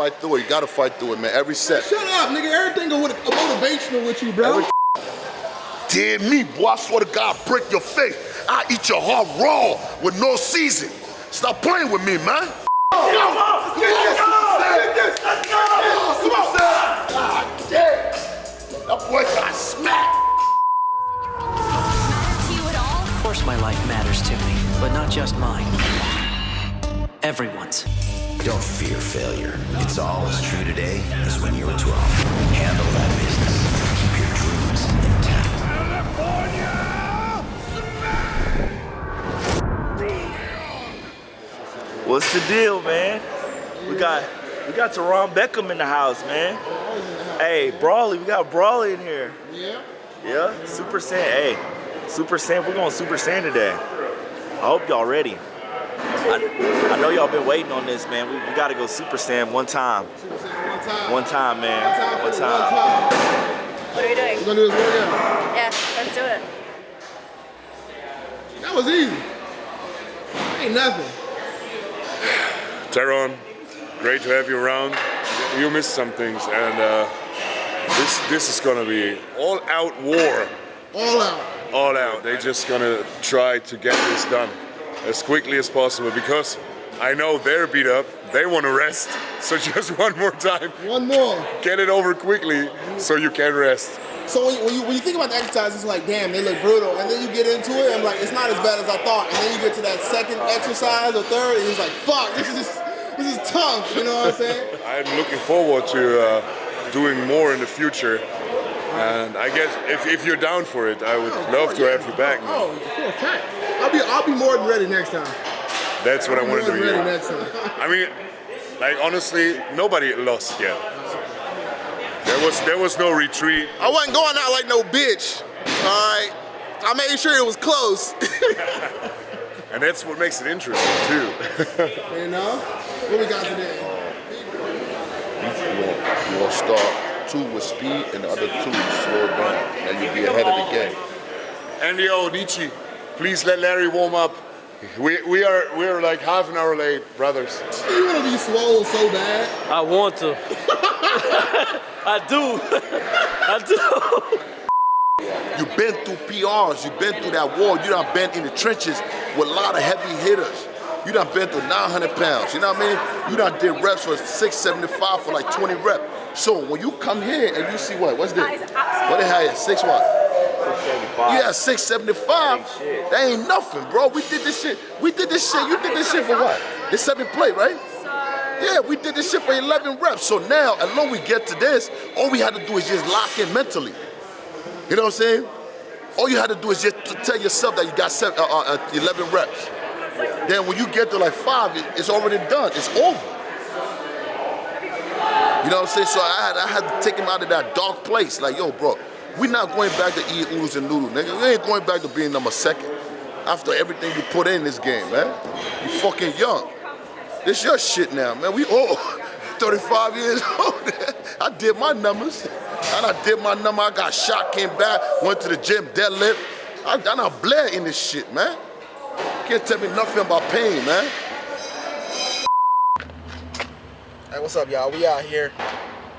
fight through it. You gotta fight through it, man. Every set. Shut up, nigga. Everything go with a motivational with you, bro. Every Damn me, boy. I swear to God, break your face. I eat your heart raw with no season. Stop playing with me, man. That boy got smacked. Of course my life matters to me, but not just mine. Everyone's. Don't fear failure. It's all as true today as when you were 12. Handle that business. Keep your dreams intact. What's the deal, man? We got we got Teron Beckham in the house, man. Hey, Brawley, we got Brawley in here. Yeah. Yeah, Super Saiyan. Hey, Super Saiyan, we're going Super Saiyan today. I hope y'all ready. I, I know y'all been waiting on this, man. We, we gotta go Super Saiyan one time. Super Saiyan one time. One time, man. One time. One time. What are you doing? We're gonna do this workout. Yeah, let's do it. That was easy. Ain't nothing. Teron, great to have you around. You missed some things, and uh, this this is gonna be all out war, All out. all out. They're just gonna try to get this done as quickly as possible because I know they're beat up. They want to rest, so just one more time, One more. get it over quickly so you can rest. So when you, when you, when you think about the exercise, it's like, damn, they look brutal. And then you get into it, and like, it's not as bad as I thought. And then you get to that second exercise or third, and it's like, fuck, this is just, this is tough. You know what I'm saying? I'm looking forward to uh, doing more in the future. And I guess if, if you're down for it, I would love to have you back. man. Oh, for a fact. I'll be, I'll be more than ready next time. That's what I More wanted to than ready next time. I mean, like honestly, nobody lost yet. There was there was no retreat. I wasn't going out like no bitch. All right. I made sure it was close. And that's what makes it interesting too. you know? What we got today? You want, you want to start two with speed and the other two slow down. Now you'll be ahead of the game. Andy Onichi, please let Larry warm up. We, we are we are like half an hour late, brothers. You want to be swole so bad? I want to. I do. I do. You've been through PRs, you've been through that war, you done been in the trenches with a lot of heavy hitters. You done been through 900 pounds, you know what I mean? You done did reps for 675 for like 20 reps. So when you come here and you see what, what's this? What the hell is six what? Yeah, 675. That ain't nothing, bro. We did this shit. We did this shit. You did this shit for what? It's seven plate, right? Yeah, we did this shit for 11 reps. So now, as long we get to this, all we had to do is just lock in mentally. You know what I'm saying? All you had to do is just to tell yourself that you got seven, uh, uh, uh, 11 reps. Then when you get to like five, it, it's already done. It's over. You know what I'm saying? So I had, I had to take him out of that dark place. Like, yo, bro, we not going back to eat oodles and noodles, nigga. We ain't going back to being number second. After everything you put in this game, man. You fucking young. This your shit now, man. We all 35 years old. I did my numbers. And I did my number. I got shot, came back, went to the gym, deadlift. I, done bled in this shit, man. Can't tell me nothing about pain, man. Hey, what's up, y'all? We out here.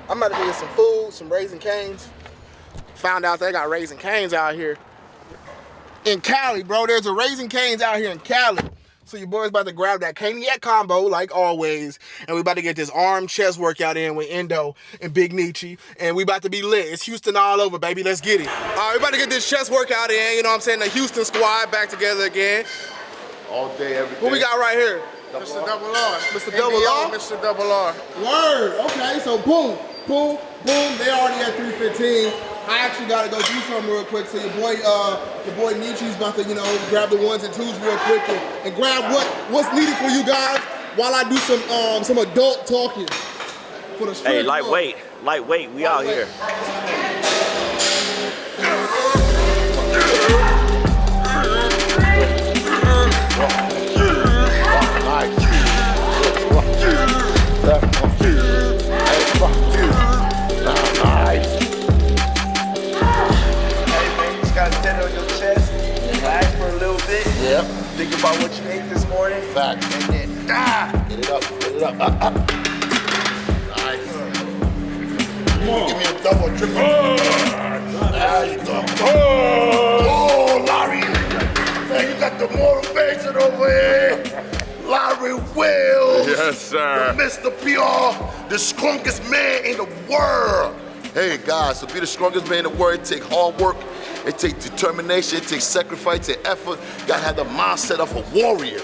I'm about to get some food, some Raising Canes. Found out they got Raising Canes out here in Cali, bro. There's a Raising Canes out here in Cali. So your boy's about to grab that Caniac combo, like always, and we about to get this arm chest workout in with Endo and Big Nietzsche, and we about to be lit. It's Houston all over, baby. Let's get it. All right, we about to get this chest workout in. You know what I'm saying? The Houston squad back together again. All day, every day. What we got right here? Mr. Double R. Mr. Double R? Mr. Double R. Word. Okay, so boom, boom, boom. They already at 315. I actually gotta go do something real quick. So your boy, uh, your boy Nietzsche's about to, you know, grab the ones and twos real quick and, and grab what what's needed for you guys while I do some um some adult talking for the Hey, lightweight, lightweight, we out here. About what you ate this morning. Fact. And then, ah! Get it up, get it up. Up, up. double, triple. There you go. Oh, Larry. Man, you got the motivation over here. Larry Wills. Yes, sir. Mr. PR, the strongest man in the world. Hey guys, to be the strongest man in the world, it takes hard work, it takes determination, it takes sacrifice, it takes effort. You gotta have the mindset of a warrior.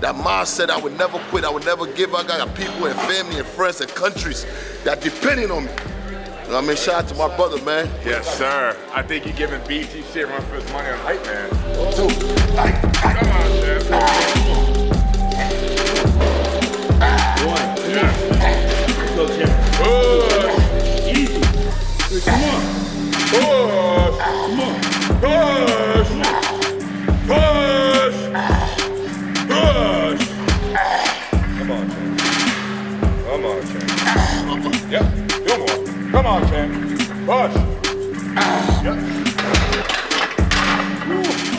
That mindset, I would never quit, I would never give up. I got people and family and friends and countries that depending on me. You know what I mean? Shout out to my brother, man. Yes, sir. I think you're giving BT shit run for his money on hype, man. Two. Ay, ay. Come on, Jeff. Push. Easy. Come on. Push. Come on. Push. Push. Push. Come on, champ. Come on, champ. Yep. Do more. Come on, champ. Push.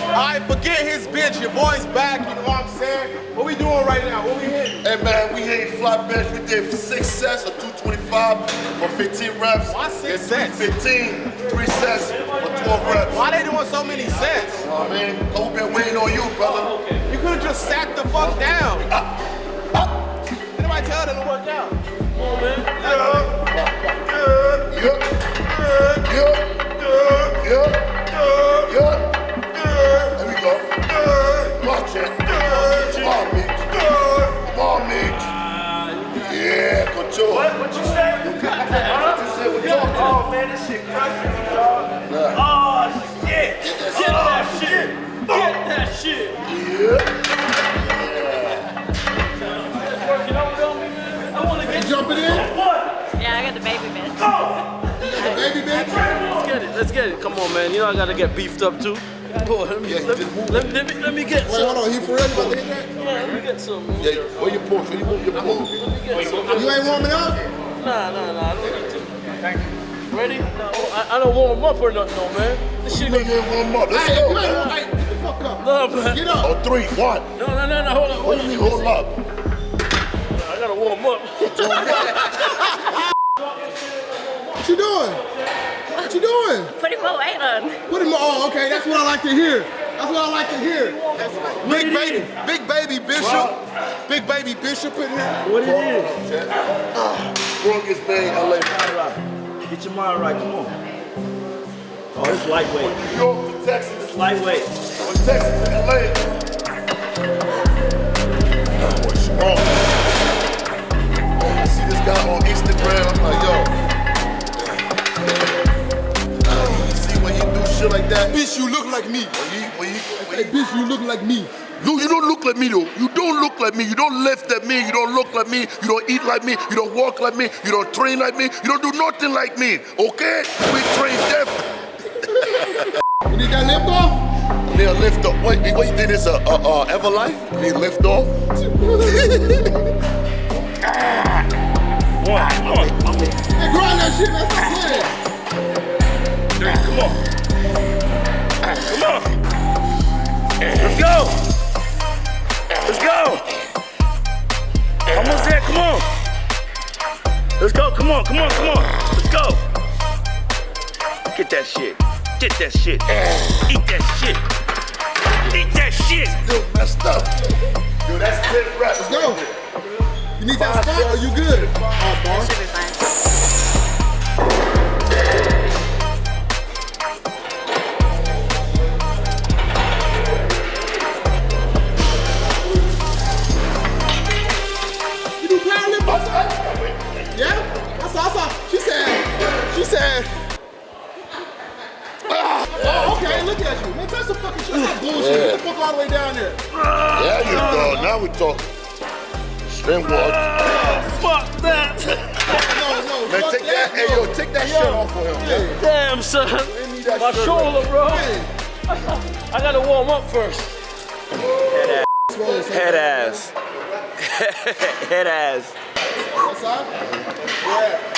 All right, forget his bitch. Your boy's back. You know what I'm saying? What we doing right now? What we hitting? Hey man, we hit flat bench. We did six sets of 225 for 15 reps. Why six sets? 15, three sets for 12 reps. Why they doing so many sets? You know what I mean? Who been waiting on you, brother? You could have just sat the fuck down. Uh, uh. Did nobody tell them to work out? Yup. Come on, man. You know I gotta get beefed up too. Boy, let me, Yeah, let, me, let, me, let me let me get Wait, some. hold on. He for real about to hit that? Yeah, let me get some. Yeah, where your push? Where you move your push? Get some. You ain't warming up? Nah, nah, nah. I don't need to. Thank you. Ready? No, I, I don't warm up or nothing, no, man. This shit Nigga, gonna one more. Let's Hey, go, you hey, get the fuck up. no, man. Get up. On three, one. No, no, no, no. Hold on. What do you mean, hold up? I gotta warm up. What you doing? What you doing? Putting more weight on. Put him Oh, okay. That's what I like to hear. That's what I like to hear. Big baby, big baby Bishop, big baby Bishop in here. what it is? Strongest man in LA. Get your mind right, come on. Oh, it's lightweight. New York to Texas. It's lightweight. From Texas to LA. That oh, boy strong. I see this guy on Instagram. I'm like, yo. Shit like that? Bitch, you look like me. When he, when he, when Hey, bitch, you look like me. No, you don't look like me though. You don't look like me. You don't lift at me. You don't look like me. You don't eat like me. You don't walk like me. You don't train like me. You don't do nothing like me. Okay? We train different. You need that lift off? Need a lift off. Wait, you think is a, a, a Everlife? Need lift off? Get that shit. Eat that shit. Eat that shit. Still messed up. Yo, that's 10 reps. Let's go. You need that spot or you good? Oh, boss. String walk. Fuck that. No, no, Man, fuck take that. Hey, yo, take that shit off for him. man. Damn, son. My shirt shoulder, bro. Hey, I gotta warm up first. swole, son. Head ass. Head ass. Outside? Yeah.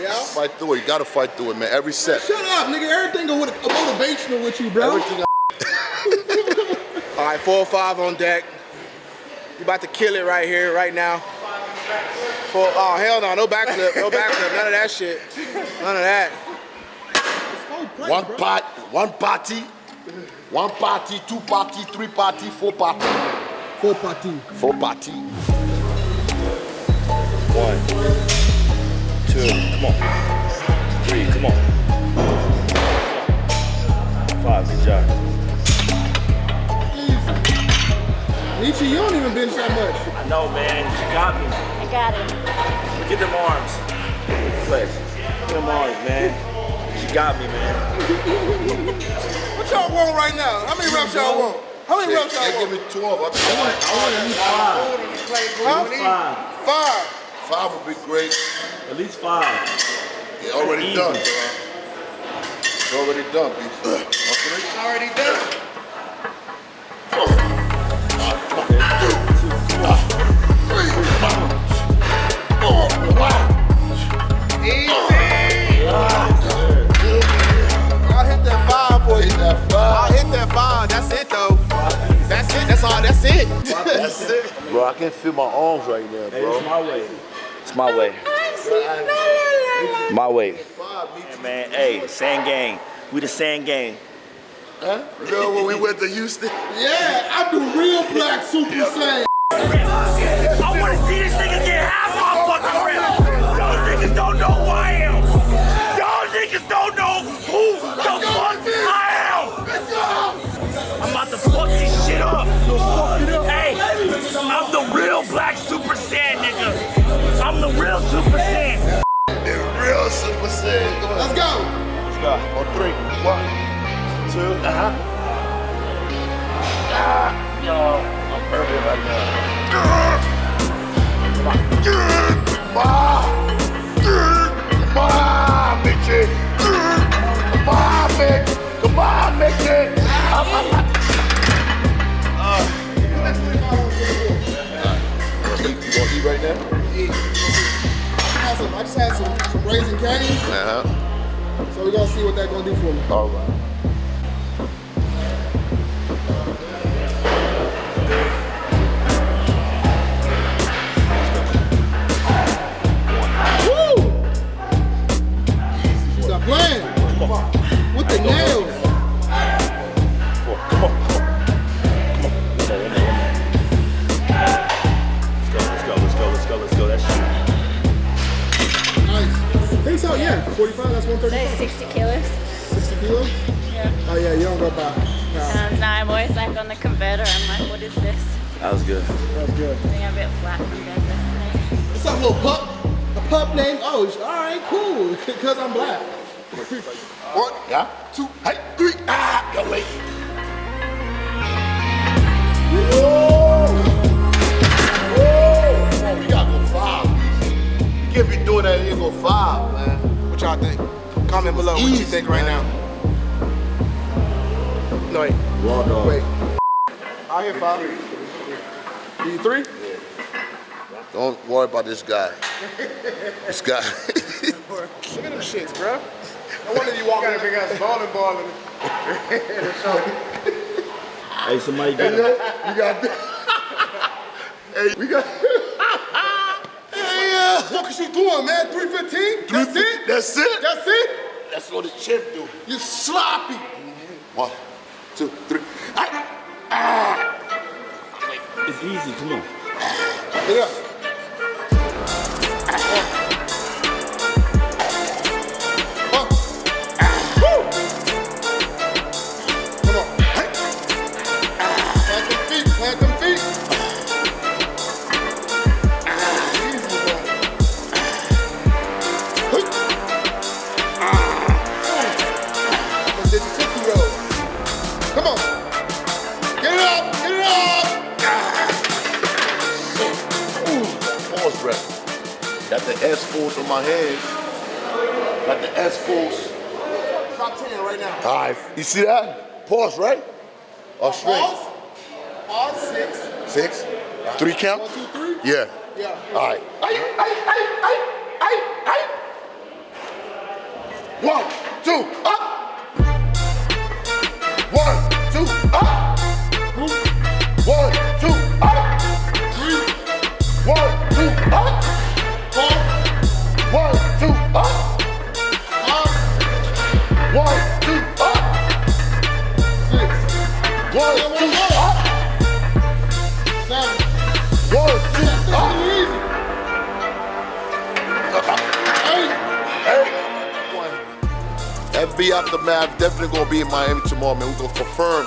Yeah? Fight through it. You gotta fight through it, man. Every set. Shut up, nigga. Everything go with a motivational with you, bro. Everything. All right, four or five on deck. You about to kill it right here, right now. Full, oh, hell no. No backflip. No backflip. None of that shit. None of that. One part, one party, one party, two party, three party, four party. Four party. Four party. One, two, come on. Three, come on. Five, good job. Nietzsche, you don't even bench that much. I know, man. She got me. I got it. Look at them arms. Flex. Look at them arms, man. She got me, man. What y'all want right now? How many reps y'all want? How many reps y'all want? give me 12. I want, I want at least Huh? Five. Five. Five would be great. At least five. Yeah, already Easy. done. It's already done, beef. It's already done. That's it though. That's it. That's all. That's it. That's it. Bro, I can't feel my arms right now, Hey, bro. it's my way. It's my way. My way. Hey, man, hey, sand gang. We the sand gang. Huh? You know when we went to Houston? Yeah, I'm the real black super saiyan. I wanna see this nigga don't know eat right now? I some- I just had some, some raisin canes, Uh-huh. so we're gonna see what that's gonna do for me. All right. Woo! Stop playing. With the nails. Yeah. 45, that's That's 135. 60 kilos. 60 kilos? Yeah. Oh yeah, you don't go by. No, Um, now I'm always like on the converter. I'm like, what is this? That was good. That was good. I think I'm a bit flat compared to this. What's up, little pup? A pup named Osh. All right, cool. Cause I'm black. One, yeah, two, hey, three. Ah, you're late. Whoa! Whoa! You gotta go five. You can't be doing that and you go five, man. What y'all think? Comment below what you think right man. now. No, wait. Raw dog. Wait. I'll hit five. You three? Don't worry about this guy. this guy. Look at them shits, bro. I wonder if you walk in a big ass balling ball and Hey, somebody get you him. got Hey, we got Hey, What is you doing, man? 315? That's it? That's it. That's it? That's what the chimp do. You sloppy. One, two, three. Ah, ah. It's easy, come on. Get S force on my head. Got the S force. Top 10 right now. All right. You see that? Pause, right? Oh, or straight? Pause. Pause. Six. Six? Three count? One, two, three. Yeah. Yeah. All right. One, two, up. One, two, up. Definitely gonna be in Miami tomorrow, man. We're gonna confirm.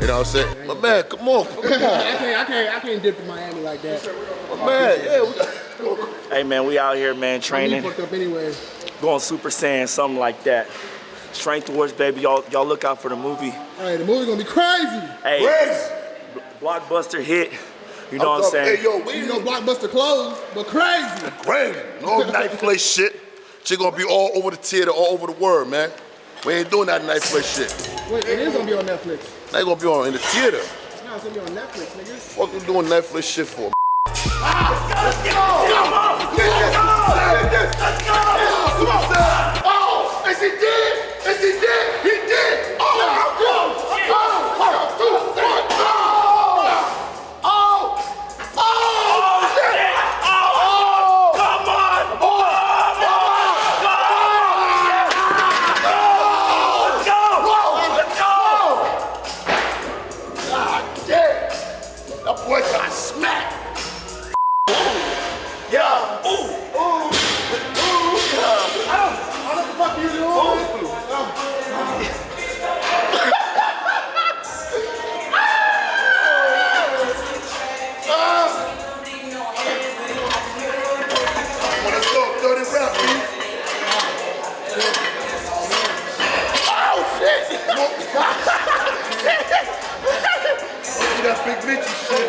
You know what I'm saying? My man, come on, come I on. can't, I can't, I can't dip in Miami like that. My man, yeah. We got, Hey man, we out here, man, training, fucked up anyway. going Super Saiyan, something like that. Strength Wars, baby. Y'all, y'all look out for the movie. Hey, the movie gonna be crazy. Hey, Crazy. blockbuster hit. You know what I'm saying? Hey, yo, we You know, Blockbuster clothes, but crazy. crazy. No night play shit. Shit gonna be all over the theater, all over the world, man. We ain't doing that night play shit. Wait, it is gonna be on Netflix. They gonna be on in the theater. No, it's gonna be on Netflix, nigga. Fuck you doing Netflix shit for? Let's go! Let's go! Let's is he dead? Is he dead? He dead. Mitchie shit.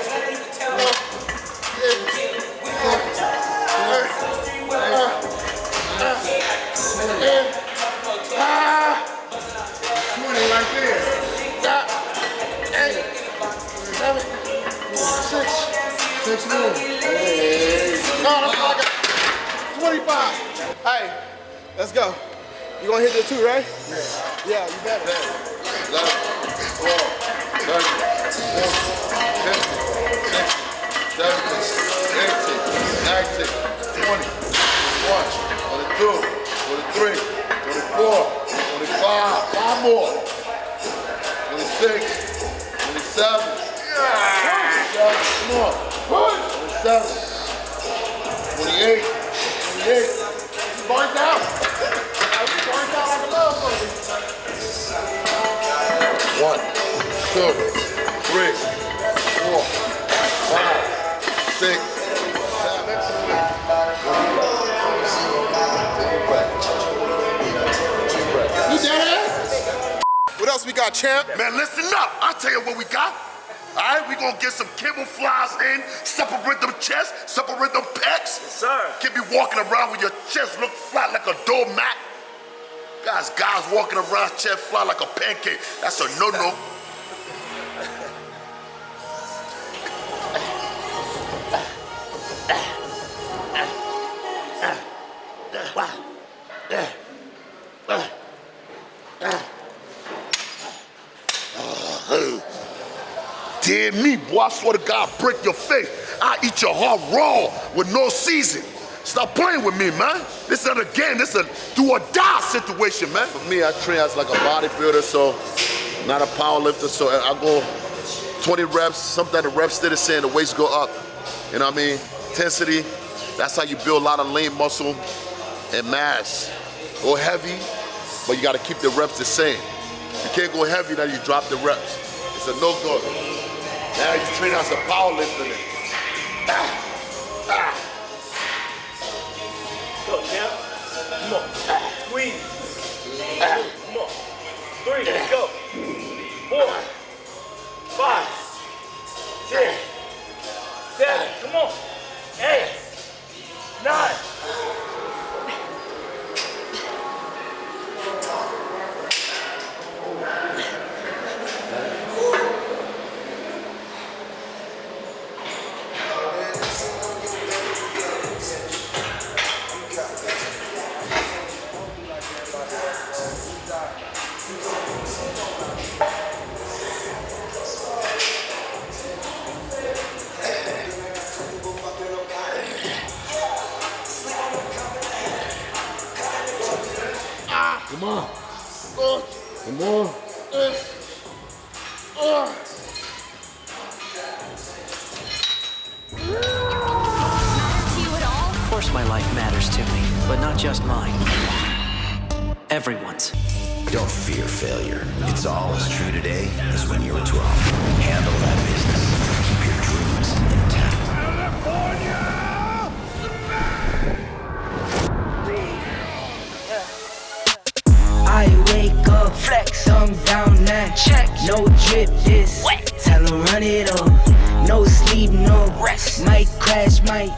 Twenty right more. No, that's all I got. 25. Hey, let's go. You gonna hit that too, right? Yeah. Yeah, you better. 11, 12, 20, 21, 22, 23, 24, 25, five more, 26, 27, 27, come on, 27, 28, 28, Burnt out. Out. Like a. One, two, three, four, five, six, What else we got, champ? Man, listen up. I'll tell you what we got. All right, we gonna get some camouflage in, separate them chests, separate them pecs. Yes, sir. Can't be walking around with your chest look flat like a doormat. Guys, guys walking around chest flat like a pancake. That's a no-no. Dear me, boy, I swear to God, break your face. I eat your heart raw with no season. Stop playing with me, man. This ain't a game. This is a do or die situation, man. For me, I train as like a bodybuilder, so not a power lifter. So I go 20 reps. Sometimes the reps stay the same, the weights go up. You know what I mean? Intensity. That's how you build a lot of lean muscle and mass. Go heavy, but you got to keep the reps the same. You can't go heavy now you drop the reps. It's a no go. Now you train as a power. Ah, ah. Go, champ. Come on. Squeeze. Come on. Three, go. Four, five, six, seven, come on. Eight, nine. Matters to me, but not just mine. Everyone's. Don't fear failure. It's all as true today as when you were 12. Handle that business. Keep your dreams intact. California! I wake up, flex, thumb down now. Check, no drip this. Tell 'em run it up. No sleep, no rest. Might crash, might